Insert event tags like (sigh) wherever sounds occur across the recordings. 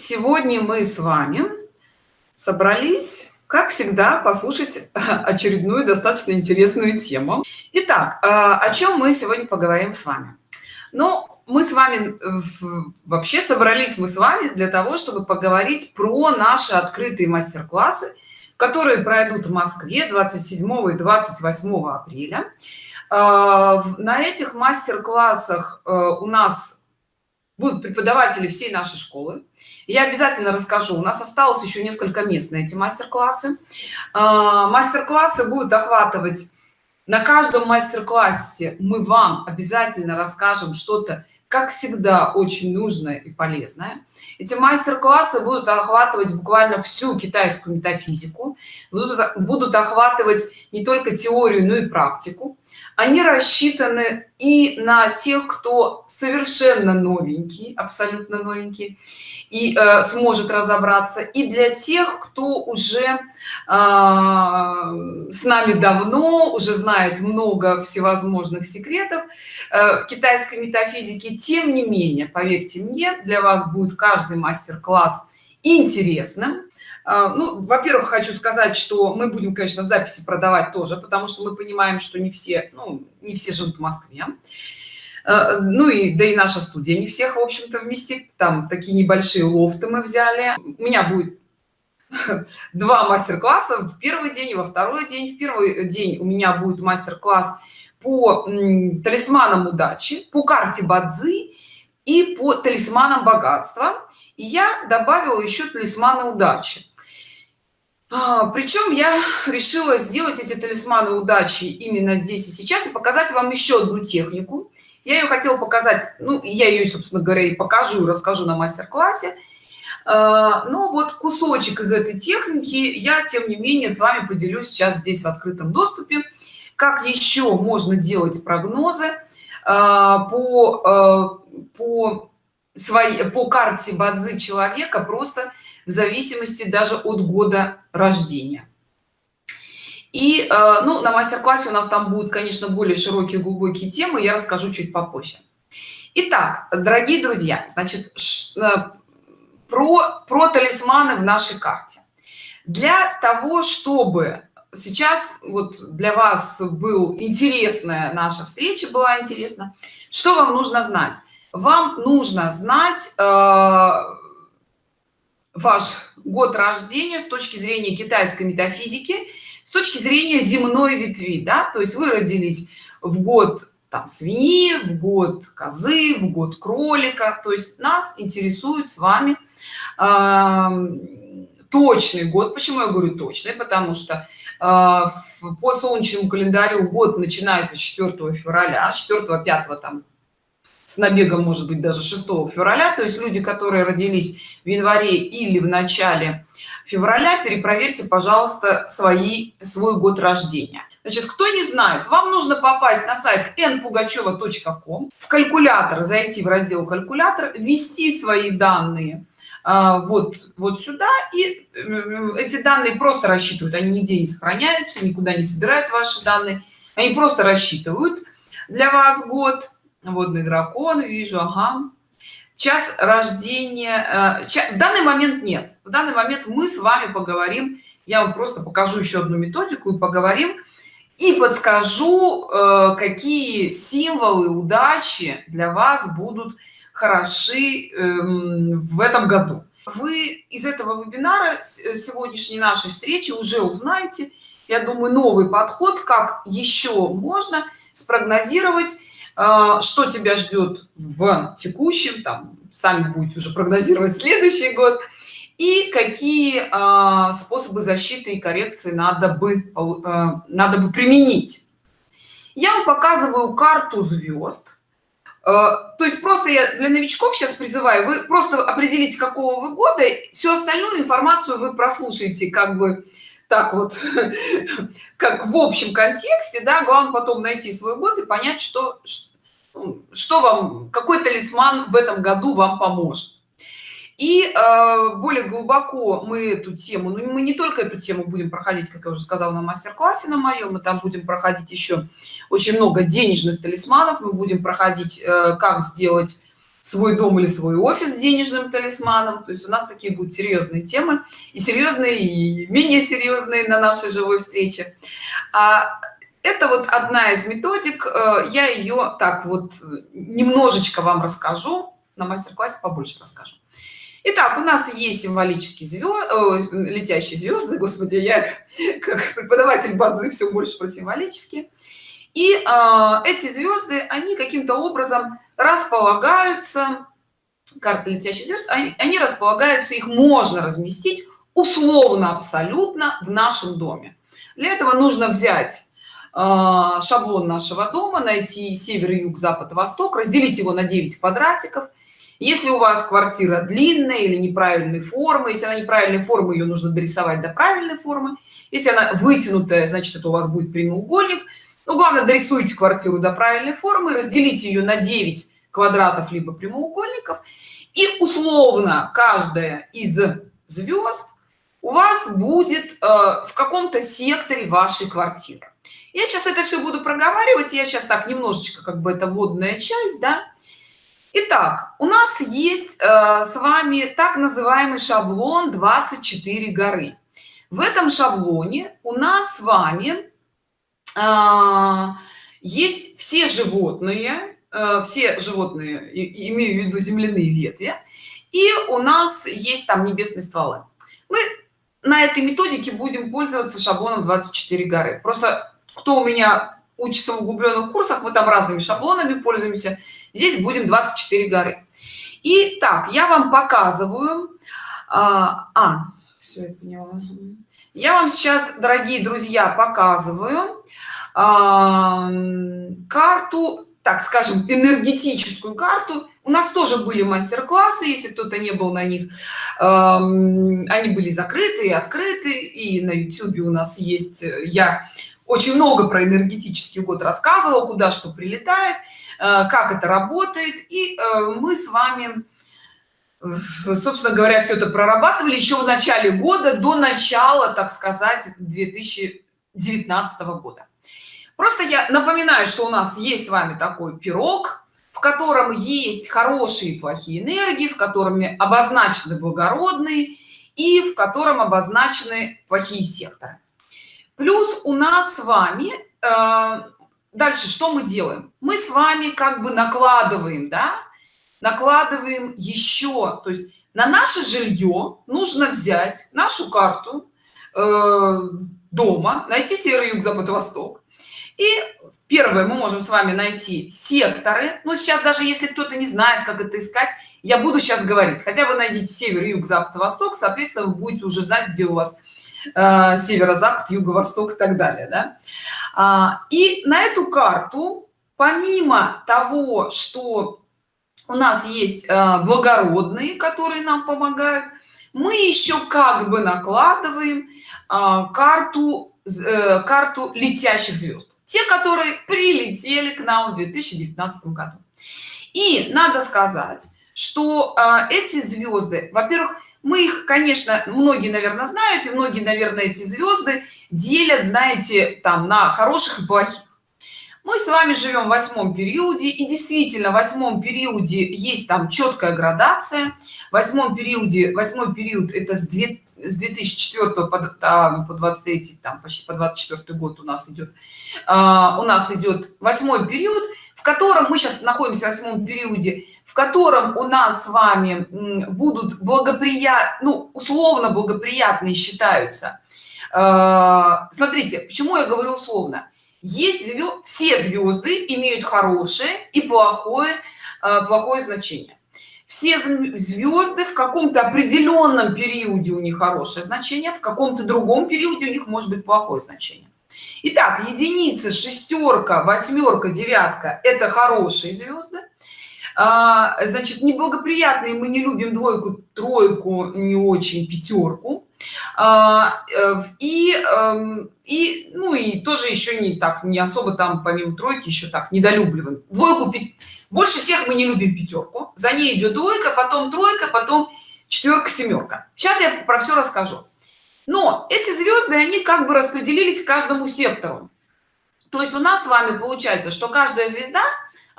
сегодня мы с вами собрались как всегда послушать очередную достаточно интересную тему. Итак а, о чем мы сегодня поговорим с вами? Ну мы с вами вообще собрались мы с вами для того чтобы поговорить про наши открытые мастер-классы которые пройдут в москве 27 и 28 апреля. А, на этих мастер-классах э, у нас будут преподаватели всей нашей школы я обязательно расскажу. У нас осталось еще несколько мест на эти мастер-классы. А, мастер-классы будут охватывать на каждом мастер-классе. Мы вам обязательно расскажем что-то как всегда очень нужное и полезное. Эти мастер-классы будут охватывать буквально всю китайскую метафизику. Будут, будут охватывать не только теорию но и практику они рассчитаны и на тех кто совершенно новенький абсолютно новенький и э, сможет разобраться и для тех кто уже э, с нами давно уже знает много всевозможных секретов э, китайской метафизики тем не менее поверьте мне для вас будет каждый мастер-класс интересным ну во-первых хочу сказать что мы будем конечно в записи продавать тоже потому что мы понимаем что не все ну не все живут в москве. А, ну и да и наша студия не всех в общем-то вместит. Там такие небольшие лофты мы взяли. У меня будет (laughs) два мастер-класса. В первый день и во второй день. В первый день у меня будет мастер-класс по талисманам удачи по карте бадзи и по талисманам богатства. И я добавила еще талисманы удачи. а, причем я решила сделать эти талисманы удачи именно здесь и сейчас и показать вам еще одну технику. Я ее хотела показать ну я ее собственно говоря и покажу расскажу на мастер-классе. А, но вот кусочек из этой техники я тем не менее с вами поделюсь сейчас здесь в открытом доступе. Как еще можно делать прогнозы а, по по своей по карте бадзи человека просто в зависимости даже от года рождения. И э, ну на мастер-классе у нас там будут конечно более широкие глубокие темы я расскажу чуть попозже. Итак, дорогие друзья значит э, про про талисманы в нашей карте. Для того чтобы сейчас вот для вас был интересная наша встреча была интересна что вам нужно знать вам нужно знать э, ваш год рождения с точки зрения китайской метафизики с точки зрения земной ветви да? То есть вы родились в год там свиньи в год козы в год кролика. То есть нас интересует с вами э, точный год. Почему я говорю точный? Потому что э, по солнечному календарю год начинается 4 февраля 4 5 там с набегом может быть даже 6 февраля. То есть люди которые родились в январе или в начале февраля перепроверьте пожалуйста свои свой год рождения. Значит кто не знает вам нужно попасть на сайт npugacheva.com в калькулятор зайти в раздел калькулятор ввести свои данные а, вот вот сюда и эти данные просто рассчитывают. Они нигде не сохраняются никуда не собирают ваши данные. Они просто рассчитывают для вас год водный дракон вижу ага. Час рождения э, в данный момент нет. В данный момент мы с вами поговорим я вам просто покажу еще одну методику и поговорим и подскажу э, какие символы удачи для вас будут хороши эм, в этом году. Вы из этого вебинара э, сегодняшней нашей встречи уже узнаете я думаю новый подход как еще можно спрогнозировать что тебя ждет в текущем там сами будете уже прогнозировать следующий год и какие а, способы защиты и коррекции надо бы а, надо бы применить? Я вам показываю карту звезд. То есть просто я для новичков сейчас призываю вы просто определите какого вы года всю остальную информацию вы прослушаете как бы так вот (laughs) как в общем контексте да главное потом найти свой год и понять что что вам какой талисман в этом году вам поможет? И э, более глубоко мы эту тему ну мы не только эту тему будем проходить как я уже сказала на мастер-классе на моем мы там будем проходить еще очень много денежных талисманов. Мы будем проходить э, как сделать свой дом или свой офис денежным талисманом. То есть у нас такие будут серьезные темы и серьезные и менее серьезные на нашей живой встрече. А это вот одна из методик э, я ее так вот немножечко вам расскажу на мастер-классе побольше расскажу Итак, у нас есть символические звезды, летящие звезды, господи, я как преподаватель бадзы все больше про символические. И э, эти звезды, они каким-то образом располагаются, карты летящих звезд, они, они располагаются, их можно разместить условно абсолютно в нашем доме. Для этого нужно взять э, шаблон нашего дома, найти север, юг, запад, восток, разделить его на 9 квадратиков – если у вас квартира длинная или неправильной формы если она неправильной формы ее нужно дорисовать до правильной формы. Если она вытянутая значит это у вас будет прямоугольник. Ну главное дорисуйте квартиру до правильной формы разделите ее на 9 квадратов либо прямоугольников. И условно каждая из звезд у вас будет э, в каком-то секторе вашей квартиры я сейчас это все буду проговаривать я сейчас так немножечко как бы это водная часть да Итак, у нас есть э, с вами так называемый шаблон 24 горы. В этом шаблоне у нас с вами э, есть все животные, э, все животные, и, имею в виду земляные ветви, и у нас есть там небесные стволы. Мы на этой методике будем пользоваться шаблоном 24 горы. Просто кто у меня учится в углубленных курсах, мы там разными шаблонами пользуемся. Здесь будем 24 горы. И так я вам показываю а, а все я поняла. я вам сейчас дорогие друзья показываю а, карту так скажем энергетическую карту. У нас тоже были мастер-классы если кто-то не был на них. Э, они были закрыты и открыты и на youtube у нас есть я очень много про энергетический год рассказывал куда что прилетает Э, как это работает. И э, мы с вами собственно говоря все это прорабатывали еще в начале года до начала так сказать 2019 года. Просто я напоминаю что у нас есть с вами такой пирог в котором есть хорошие и плохие энергии в котором обозначены благородные и в котором обозначены плохие секторы плюс у нас с вами э, дальше что мы делаем? Мы с вами как бы накладываем да? Накладываем еще то есть на наше жилье нужно взять нашу карту э, дома найти север юг запад восток и первое мы можем с вами найти секторы. Но сейчас даже если кто-то не знает как это искать я буду сейчас говорить. Хотя бы найдите север юг запад восток соответственно вы будете уже знать где у вас э, северо-запад юго-восток и так далее да? А, и на эту карту помимо того что у нас есть а, благородные которые нам помогают мы еще как бы накладываем а, карту э, карту летящих звезд те которые прилетели к нам в 2019 году и надо сказать что эти звезды во-первых мы их конечно многие наверное знают и многие наверное эти звезды делят знаете там на хороших и плохих. Мы с вами живем в восьмом периоде и действительно в восьмом периоде есть там четкая градация. В восьмом периоде восьмой период это с 2 с 2004 по, там, по 23 там почти по 24 год у нас идет а, у нас идет восьмой период в котором мы сейчас находимся в восьмом периоде в котором у нас с вами будут благоприятны ну, условно благоприятные считаются. А, смотрите почему я говорю условно. Есть звезд, все звезды имеют хорошее и плохое а, плохое значение. Все звезды в каком-то определенном периоде у них хорошее значение в каком-то другом периоде у них может быть плохое значение. Итак, единица шестерка восьмерка девятка это хорошие звезды а, значит неблагоприятные мы не любим двойку тройку не очень пятерку. А, э, и эм, и ну и тоже еще не так не особо там помимо тройки еще так недолюбливаем. Двойку больше всех мы не любим пятерку. За ней идет двойка потом тройка потом четверка семерка. Сейчас я про все расскажу. Но эти звезды они как бы распределились каждому сектору. То есть у нас с вами получается что каждая звезда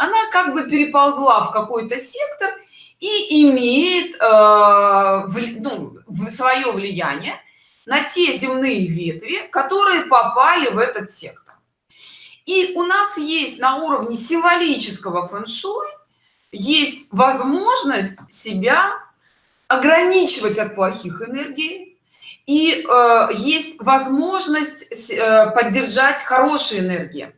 она как бы переползла в какой-то сектор и имеет э, ну, свое влияние на те земные ветви которые попали в этот сектор. И у нас есть на уровне символического фэн-шуй есть возможность себя ограничивать от плохих энергий и э, есть возможность э, поддержать хорошие энергии.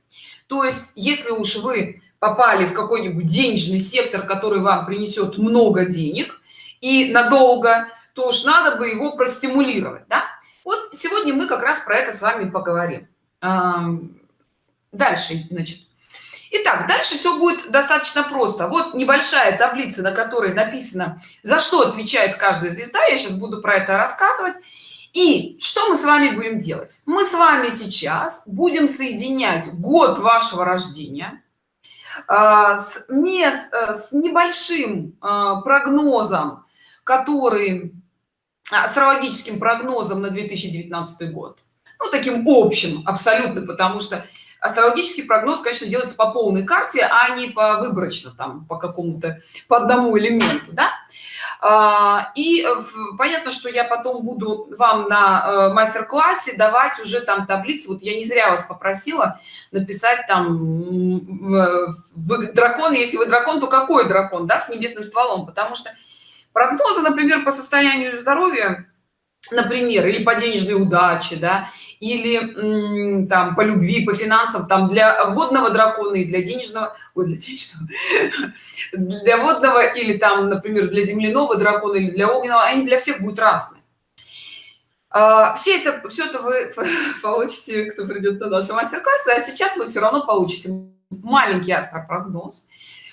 То есть если уж вы попали в какой-нибудь денежный сектор который вам принесет много денег и надолго то уж надо бы его простимулировать да? вот сегодня мы как раз про это с вами поговорим дальше значит Итак, дальше все будет достаточно просто. Вот небольшая таблица, на которой написано, за что отвечает каждая звезда. Я сейчас буду про это рассказывать. И что мы с вами будем делать? Мы с вами сейчас будем соединять год вашего рождения с, мест, э, с небольшим а, прогнозом, который астрологическим прогнозом на 2019 год. Ну, таким общим абсолютно, потому что астрологический прогноз конечно делается по полной карте а не по выборочно там по какому-то по одному элементу да? а, и понятно что я потом буду вам на э, мастер-классе давать уже там таблицы. Вот я не зря вас попросила написать там вы дракон. Если вы дракон то какой дракон да с небесным стволом? Потому что прогнозы например по состоянию здоровья например или по денежной удаче да или там по любви по финансам там для водного дракона и для денежного ой, для денежного (laughs) для водного или там например для земляного дракона или для огненного они для всех будут разные. А, все это все это вы (laughs) получите кто придет на наши мастер-классы а сейчас вы все равно получите маленький астропрогноз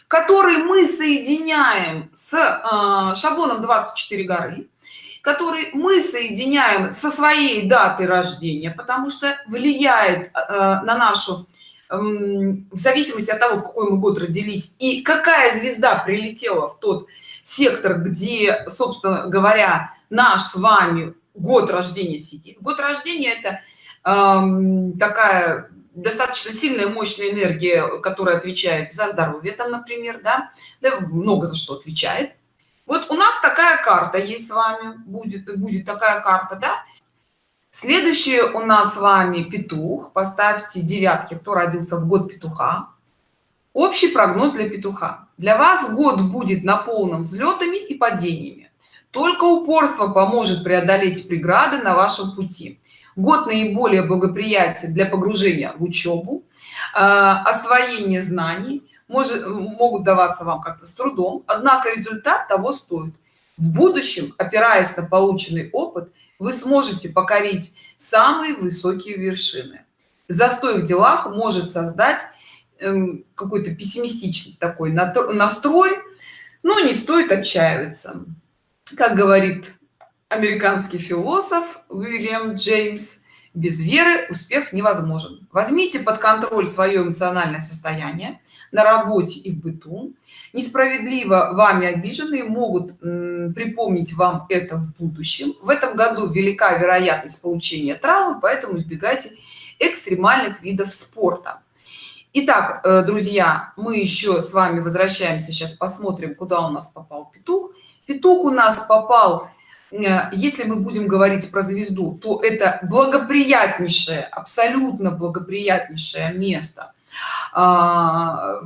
который мы соединяем с э, шаблоном 24 горы который мы соединяем со своей датой рождения потому что влияет э, на нашу э, в зависимости от того в какой мы год родились и какая звезда прилетела в тот сектор где собственно говоря наш с вами год рождения сидит. Год рождения это э, такая достаточно сильная мощная энергия которая отвечает за здоровье там например да, да много за что отвечает вот у нас такая карта есть с вами будет будет такая карта да? Следующее у нас с вами петух. Поставьте девятки кто родился в год петуха. Общий прогноз для петуха. Для вас год будет наполнен взлетами и падениями. Только упорство поможет преодолеть преграды на вашем пути. Год наиболее благоприятен для погружения в учебу э, освоение знаний может, могут даваться вам как-то с трудом, однако результат того стоит. В будущем, опираясь на полученный опыт, вы сможете покорить самые высокие вершины. Застой в делах может создать эм, какой-то пессимистичный такой настрой, но не стоит отчаиваться. Как говорит американский философ Уильям Джеймс, без веры успех невозможен. Возьмите под контроль свое эмоциональное состояние, на работе и в быту несправедливо вами обиженные могут припомнить вам это в будущем в этом году велика вероятность получения травмы поэтому избегайте экстремальных видов спорта Итак, э, друзья, мы еще с вами возвращаемся, сейчас посмотрим, куда у нас попал петух. Петух у нас попал, если мы будем говорить про звезду, то это благоприятнейшее, абсолютно благоприятнейшее место а,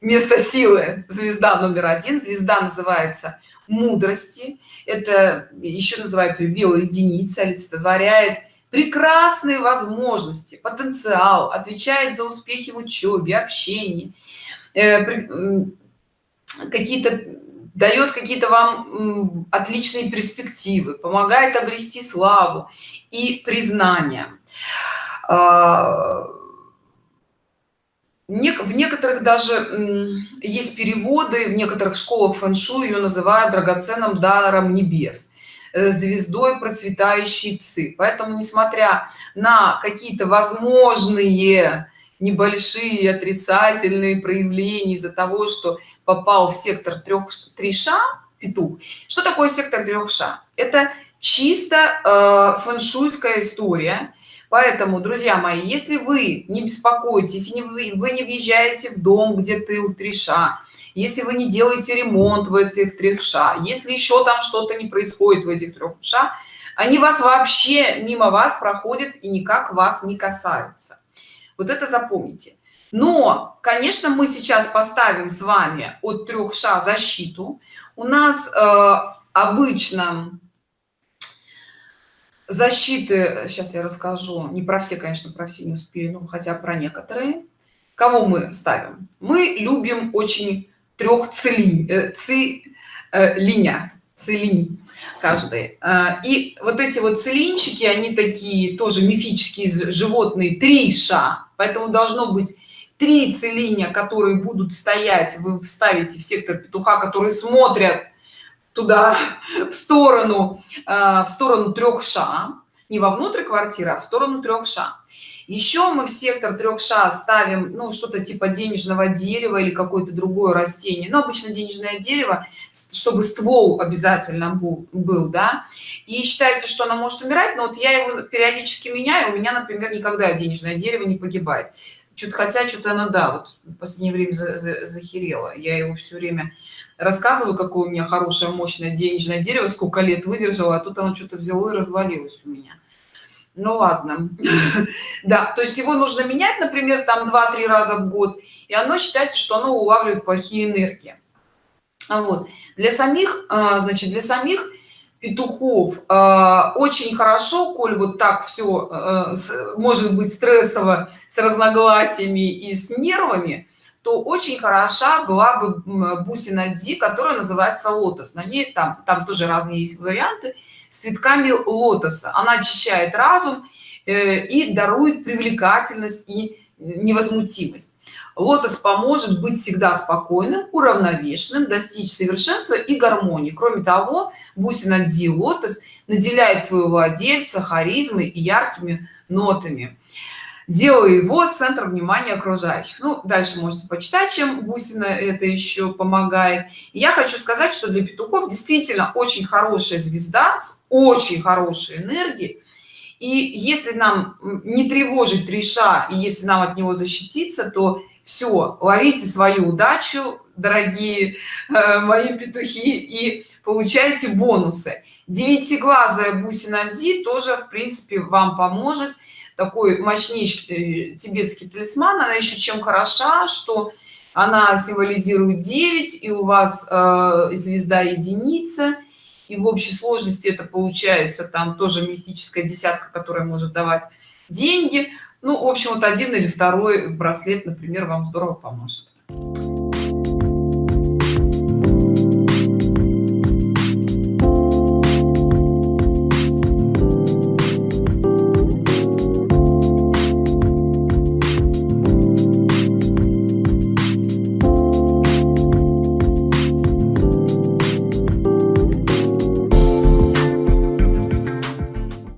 место силы. Звезда номер один. Звезда называется мудрости это еще называют ее белая единица олицетворяет прекрасные возможности потенциал отвечает за успехи в учебе общении. Э, какие-то дает какие-то вам отличные перспективы помогает обрести славу и признание. А, в некоторых даже есть переводы в некоторых школах фэншу ее называют драгоценным даром небес э, звездой процветающей ци. Поэтому несмотря на какие-то возможные небольшие отрицательные проявления из-за того что попал в сектор трех три ша петух. Что такое сектор трех ша это чисто э, фэншуйская история. Поэтому друзья мои если вы не беспокойтесь если вы, вы не въезжаете в дом где тыл треша если вы не делаете ремонт в этих трех ша если еще там что-то не происходит в этих трех ша они вас вообще мимо вас проходят и никак вас не касаются вот это запомните. Но конечно мы сейчас поставим с вами от трех ша защиту. У нас э, обычно защиты сейчас я расскажу не про все конечно про все не успею но хотя про некоторые. Кого мы ставим? Мы любим очень трех цели э, ци э, линя целинь каждый э, и вот эти вот целинчики они такие тоже мифические животные три ша. Поэтому должно быть три целиня которые будут стоять вы вставите в сектор петуха которые смотрят туда (laughs) в сторону э, в сторону трех ша. Не вовнутрь квартиры а в сторону трех ша еще мы в сектор трех ша ставим ну что-то типа денежного дерева или какое-то другое растение. Но обычно денежное дерево чтобы ствол обязательно был, да. И считается что оно может умирать но вот я его периодически меняю у меня например никогда денежное дерево не погибает. Что-то хотя что-то оно да вот в последнее время за, за, захерело. Я его все время рассказываю какое у меня хорошее мощное денежное дерево сколько лет выдержало а тут оно что-то взяло и развалилось у меня ну ладно. (laughs) Да то есть его нужно менять например там 2-3 раза в год и оно считается что оно улавливает плохие энергии. А вот. Для самих а, значит для самих петухов а, очень хорошо коль вот так все может быть стрессово с разногласиями и с нервами то очень хороша была бы бусина ди которая называется лотос на ней там там тоже разные есть варианты с цветками лотоса. Она очищает разум э, и дарует привлекательность и невозмутимость. Лотос поможет быть всегда спокойным уравновешенным достичь совершенства и гармонии. Кроме того бусина ди лотос наделяет своего владельца харизмой и яркими нотами делаю его центр внимания окружающих. Ну дальше можете почитать чем бусина это еще помогает. Я хочу сказать что для петухов действительно очень хорошая звезда с очень хорошей энергией. И если нам не тревожить реша и если нам от него защититься то все ловите свою удачу дорогие э, мои петухи и получайте бонусы. Девятиглазая бусина ди тоже в принципе вам поможет такой мощнейший э, тибетский талисман. Она еще чем хороша что она символизирует 9 и у вас э, звезда единица. И в общей сложности это получается там тоже мистическая десятка которая может давать деньги. Ну в общем вот один или второй браслет например вам здорово поможет